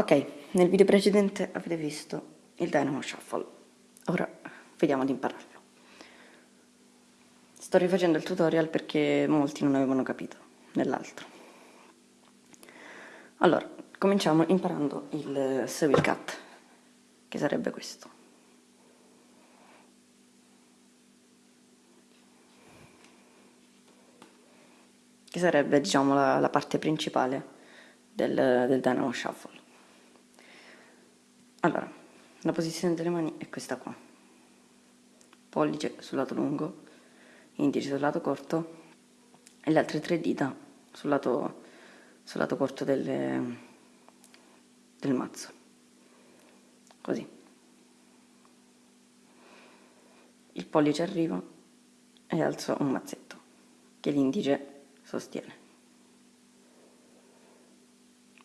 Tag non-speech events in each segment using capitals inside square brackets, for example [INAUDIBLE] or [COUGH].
Ok, nel video precedente avete visto il Dynamo Shuffle, ora vediamo di impararlo. Sto rifacendo il tutorial perché molti non avevano capito nell'altro. Allora, cominciamo imparando il Seville Cut, che sarebbe questo. Che sarebbe, diciamo, la, la parte principale del, del Dynamo Shuffle. Allora, la posizione delle mani è questa qua. Pollice sul lato lungo, indice sul lato corto e le altre tre dita sul lato, sul lato corto del, del mazzo. Così. Il pollice arriva e alzo un mazzetto che l'indice sostiene.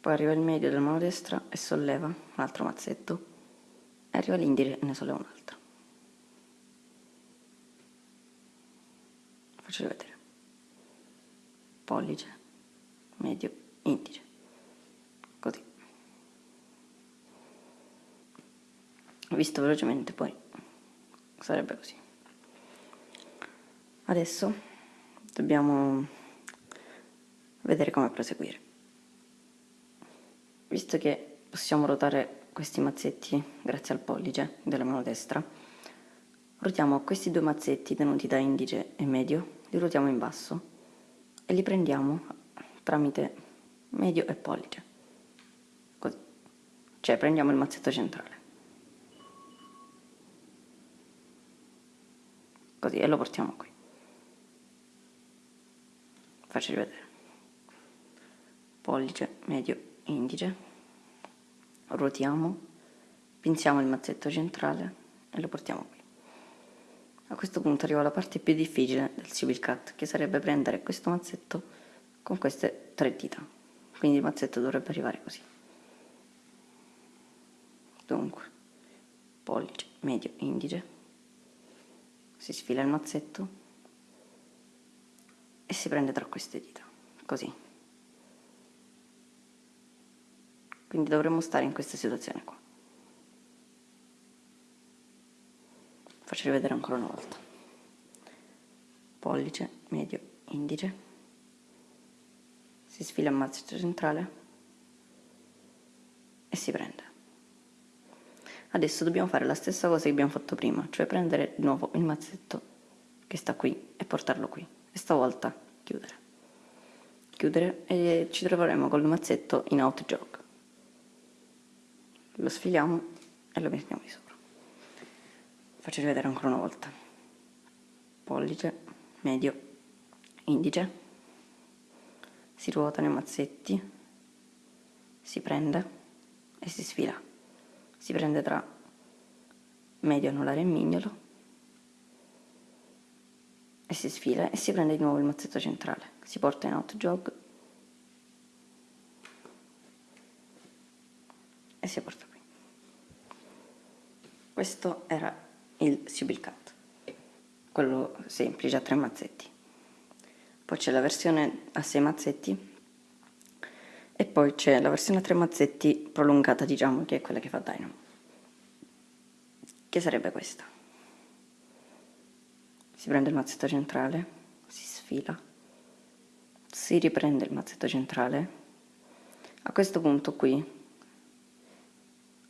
Poi arriva il medio della mano destra e solleva un altro mazzetto e arriva l'indice e ne solleva un altro. Faccio vedere. Pollice, medio, indice. Così. Visto velocemente poi sarebbe così. Adesso dobbiamo vedere come proseguire visto che possiamo ruotare questi mazzetti grazie al pollice della mano destra, ruotiamo questi due mazzetti tenuti da indice e medio, li ruotiamo in basso e li prendiamo tramite medio e pollice, così, cioè prendiamo il mazzetto centrale, così e lo portiamo qui, faccio rivedere, pollice, medio, indice, ruotiamo, pinziamo il mazzetto centrale e lo portiamo qui. A questo punto arriva la parte più difficile del civil cut, che sarebbe prendere questo mazzetto con queste tre dita. Quindi il mazzetto dovrebbe arrivare così. Dunque, pollice, medio, indice, si sfila il mazzetto e si prende tra queste dita, così. Quindi dovremmo stare in questa situazione qua. Faccio rivedere ancora una volta. Pollice, medio, indice. Si sfila il mazzetto centrale e si prende. Adesso dobbiamo fare la stessa cosa che abbiamo fatto prima, cioè prendere di nuovo il mazzetto che sta qui e portarlo qui. E stavolta chiudere. Chiudere e ci troveremo col mazzetto in out jog lo sfiliamo e lo mettiamo di sopra. Faccio rivedere ancora una volta. Pollice medio indice. Si ruotano i mazzetti si prende e si sfila. Si prende tra medio anulare e mignolo e si sfila e si prende di nuovo il mazzetto centrale. Si porta in out jog e si porta qui. Questo era il Sibyl Cut, quello semplice a tre mazzetti. Poi c'è la versione a sei mazzetti e poi c'è la versione a tre mazzetti prolungata, diciamo, che è quella che fa Dynamo. Che sarebbe questa. Si prende il mazzetto centrale, si sfila, si riprende il mazzetto centrale. A questo punto qui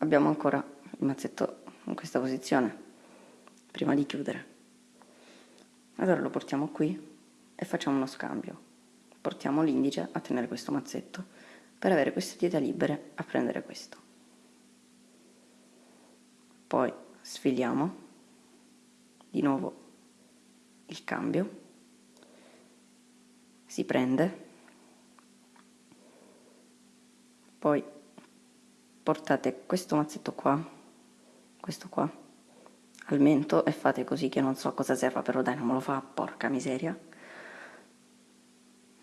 abbiamo ancora il mazzetto in questa posizione prima di chiudere. Allora lo portiamo qui e facciamo uno scambio. Portiamo l'indice a tenere questo mazzetto per avere queste dita libere a prendere questo. Poi sfiliamo di nuovo il cambio. Si prende. Poi portate questo mazzetto qua, questo qua, al mento e fate così che non so cosa serva, però dai non me lo fa, porca miseria.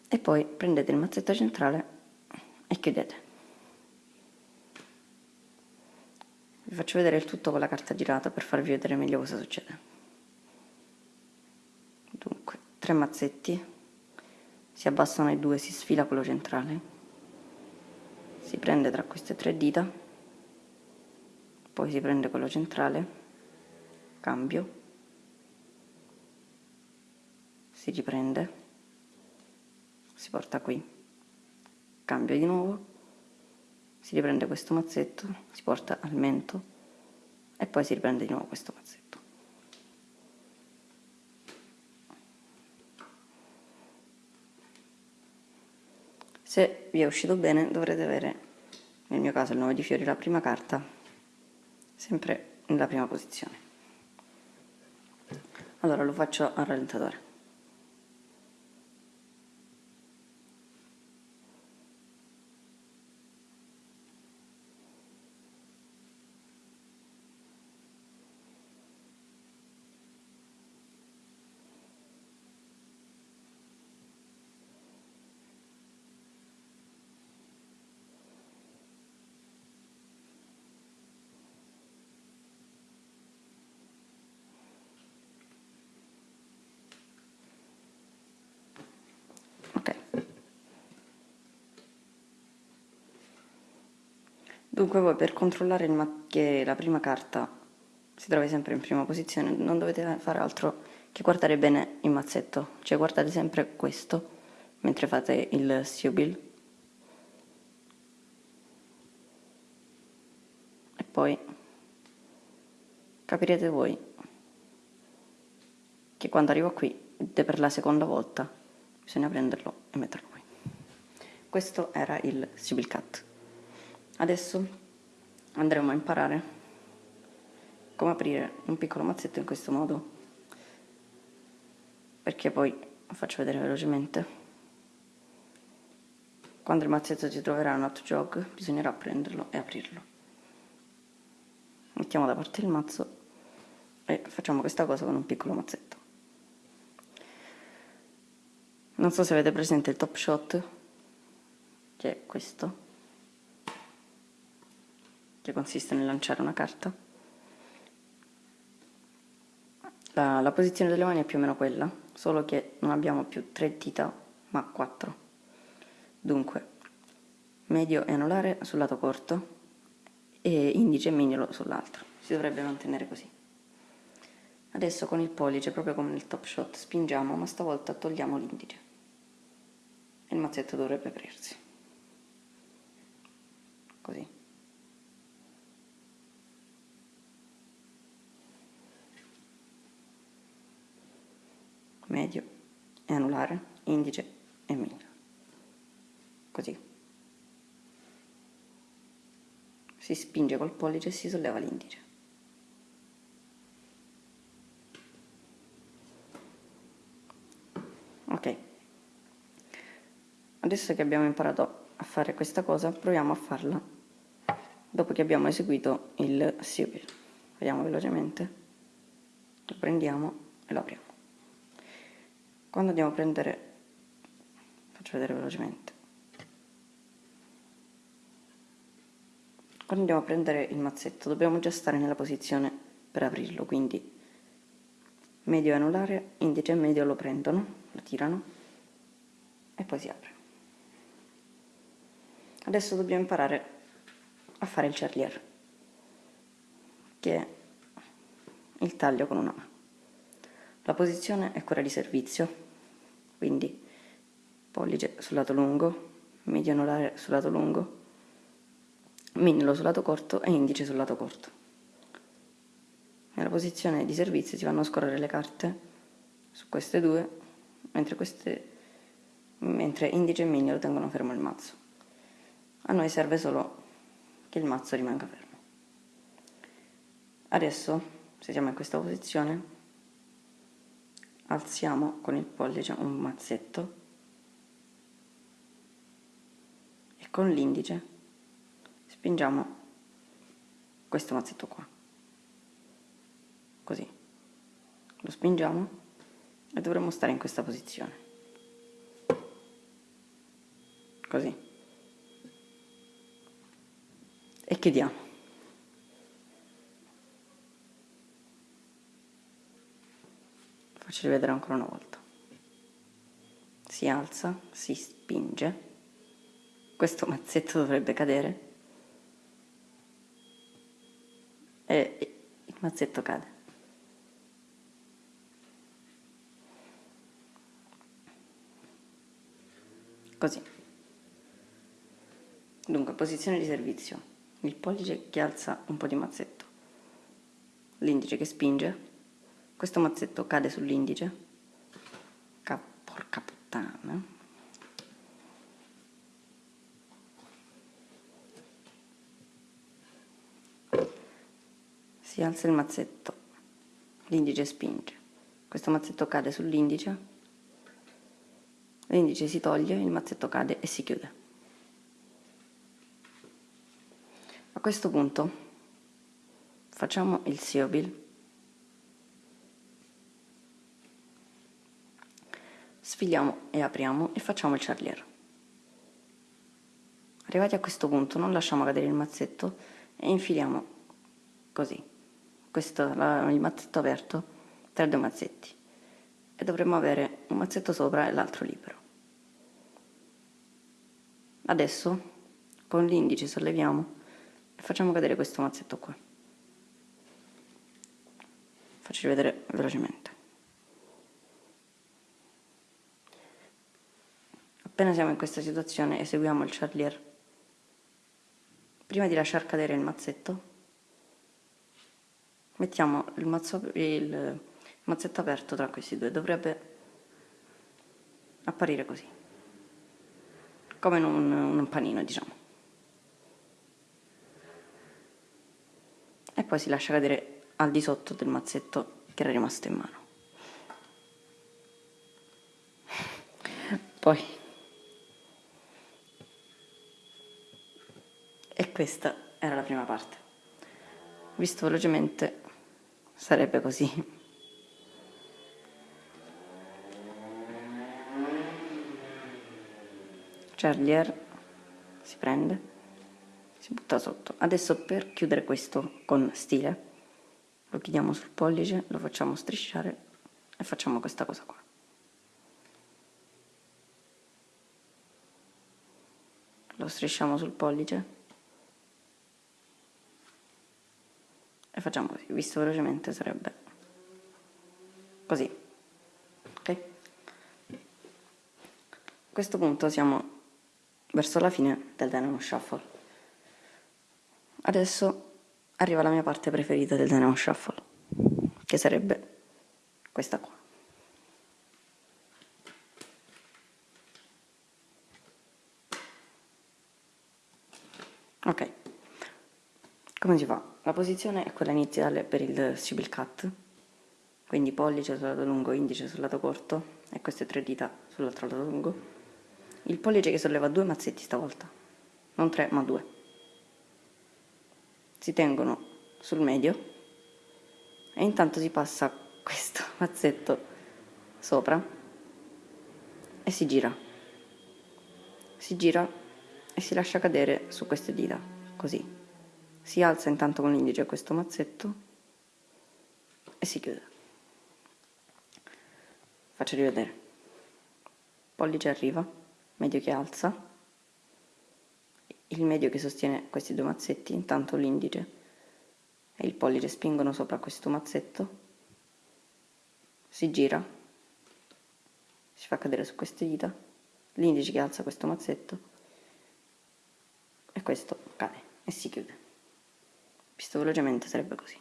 E poi prendete il mazzetto centrale e chiudete. Vi faccio vedere il tutto con la carta girata per farvi vedere meglio cosa succede. Dunque, tre mazzetti, si abbassano i due, si sfila quello centrale si prende tra queste tre dita poi si prende quello centrale cambio si riprende si porta qui cambio di nuovo si riprende questo mazzetto si porta al mento e poi si riprende di nuovo questo mazzetto se vi è uscito bene dovrete avere nel mio caso il 9 di fiori la prima carta sempre nella prima posizione. Allora lo faccio al rallentatore Dunque voi per controllare che la prima carta si trovi sempre in prima posizione non dovete fare altro che guardare bene il mazzetto, cioè guardate sempre questo mentre fate il siubil e poi capirete voi che quando arrivo qui per la seconda volta bisogna prenderlo e metterlo qui. Questo era il siubil cut. Adesso andremo a imparare come aprire un piccolo mazzetto in questo modo perché poi lo faccio vedere velocemente. Quando il mazzetto si troverà un hot jog bisognerà prenderlo e aprirlo. Mettiamo da parte il mazzo e facciamo questa cosa con un piccolo mazzetto. Non so se avete presente il top shot che è questo che consiste nel lanciare una carta. La, la, posizione delle mani è più o meno quella, solo che non abbiamo più tre dita, ma quattro. Dunque, medio e anulare sul lato corto e indice e mignolo sull'altro. Si dovrebbe mantenere così. Adesso con il pollice, proprio come nel top shot, spingiamo, ma stavolta togliamo l'indice. E il mazzetto dovrebbe aprirsi. Così. Medio e anulare, indice e mignolo. Così. Si spinge col pollice e si solleva l'indice. Ok. Adesso che abbiamo imparato a fare questa cosa, proviamo a farla dopo che abbiamo eseguito il siupil. Vediamo velocemente. Lo prendiamo e lo apriamo quando andiamo a prendere faccio vedere velocemente. Quando andiamo a prendere il mazzetto dobbiamo già stare nella posizione per aprirlo quindi medio e anulare indice e medio lo prendono lo tirano e poi si apre. Adesso dobbiamo imparare a fare il charlier che è il taglio con una mano la posizione è quella di servizio, quindi pollice sul lato lungo, medio anulare sul lato lungo, mignolo sul lato corto e indice sul lato corto. Nella posizione di servizio si vanno a scorrere le carte su queste due, mentre, queste, mentre indice e mignolo tengono fermo il mazzo. A noi serve solo che il mazzo rimanga fermo. Adesso, se siamo in questa posizione, alziamo con il pollice un mazzetto e con l'indice spingiamo questo mazzetto qua. Così. Lo spingiamo e dovremmo stare in questa posizione. Così. E chiudiamo faccio rivedere ancora una volta si alza si spinge questo mazzetto dovrebbe cadere e il mazzetto cade. Così. Dunque, posizione di servizio. Il pollice che alza un po' di mazzetto. L'indice che spinge. Questo mazzetto cade sull'indice. Porca puttana. Si alza il mazzetto. L'indice spinge. Questo mazzetto cade sull'indice. L'indice si toglie, il mazzetto cade e si chiude. questo punto facciamo il siobil sfiliamo e apriamo e facciamo il charlier. Arrivati a questo punto non lasciamo cadere il mazzetto e infiliamo così questo, la, il mazzetto aperto tra due mazzetti. E dovremmo avere un mazzetto sopra e l'altro libero. Adesso con l'indice solleviamo facciamo cadere questo mazzetto qua. Faccio vedere velocemente appena siamo in questa situazione eseguiamo il charlier prima di lasciar cadere il mazzetto mettiamo il, mazzo, il mazzetto aperto tra questi due dovrebbe apparire così come in un, un panino diciamo e poi si lascia cadere al di sotto del mazzetto che era rimasto in mano. Poi e questa era la prima parte. Visto velocemente sarebbe così. Charlier si prende si butta sotto adesso per chiudere questo con stile lo chiudiamo sul pollice lo facciamo strisciare e facciamo questa cosa qua lo strisciamo sul pollice e facciamo così visto velocemente sarebbe così ok a questo punto siamo verso la fine del Dynamo Shuffle Adesso arriva la mia parte preferita del Dynamo Shuffle, che sarebbe questa qua. Ok, come si fa? La posizione è quella iniziale per il stupid cut, quindi pollice sul lato lungo, indice sul lato corto e queste tre dita sull'altro lato lungo. Il pollice che solleva due mazzetti stavolta, non tre ma due. Si tengono sul medio e intanto si passa questo [LAUGHS] mazzetto sopra e si gira. Si gira e si lascia cadere su queste dita così si alza intanto con l'indice questo mazzetto e si chiude. Faccio rivedere. Pollice arriva medio che alza. Il medio che sostiene questi due mazzetti, intanto l'indice e il pollice spingono sopra questo mazzetto, si gira, si fa cadere su queste dita, l'indice che alza questo mazzetto e questo cade e si chiude. Visto velocemente sarebbe così.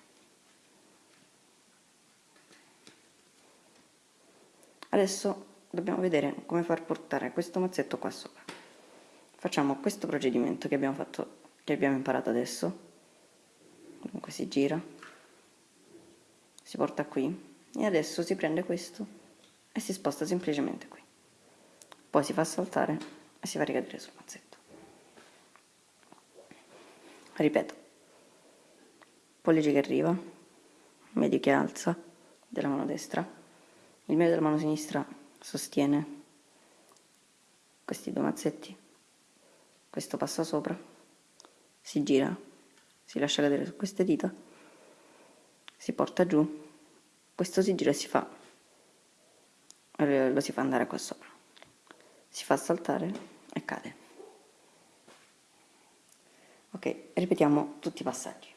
Adesso dobbiamo vedere come far portare questo mazzetto qua sopra. Facciamo questo procedimento che abbiamo fatto che abbiamo imparato adesso. Dunque si gira si porta qui e adesso si prende questo e si sposta semplicemente qui. Poi si fa saltare e si fa ricadere sul mazzetto. Ripeto pollice che arriva medio che alza della mano destra il medio della mano sinistra sostiene questi due mazzetti questo passa sopra, si gira, si lascia cadere su queste dita, si porta giù, questo si gira e si fa, lo si fa andare qua sopra, si fa saltare e cade. Ok, ripetiamo tutti i passaggi.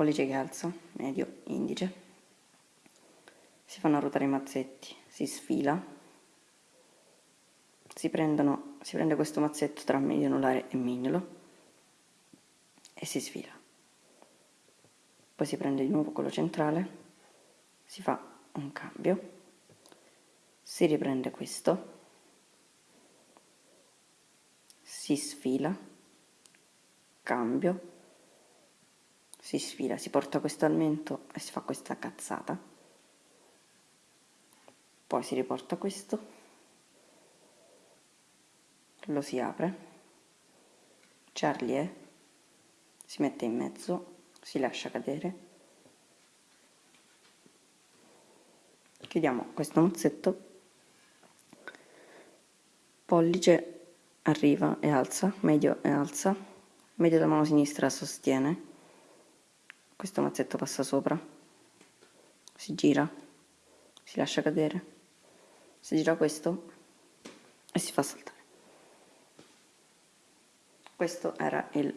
Pollice che alza, medio, indice. Si fanno ruotare i mazzetti, si sfila. Si, prendono, si prende questo mazzetto tra medio anulare e mignolo e si sfila. Poi si prende di nuovo quello centrale, si fa un cambio, si riprende questo, si sfila, cambio, si sfila, si porta questo al mento e si fa questa cazzata, poi si riporta questo, lo si apre, Charlie è, si mette in mezzo, si lascia cadere, chiudiamo questo mozzetto, pollice arriva e alza, medio e alza, medio da mano sinistra sostiene, questo mazzetto passa sopra, si gira, si lascia cadere, si gira questo e si fa saltare. Questo era il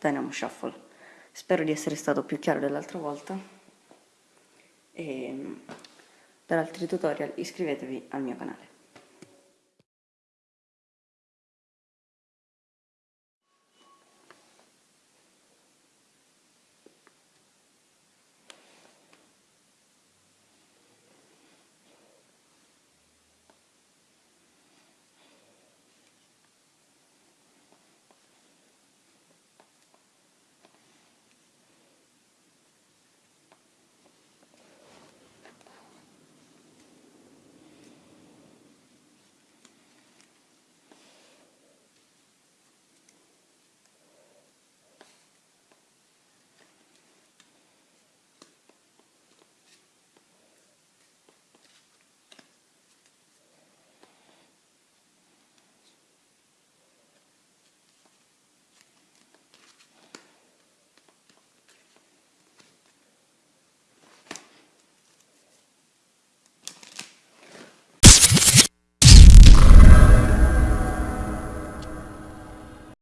Dynamo Shuffle. Spero di essere stato più chiaro dell'altra volta e per altri tutorial iscrivetevi al mio canale.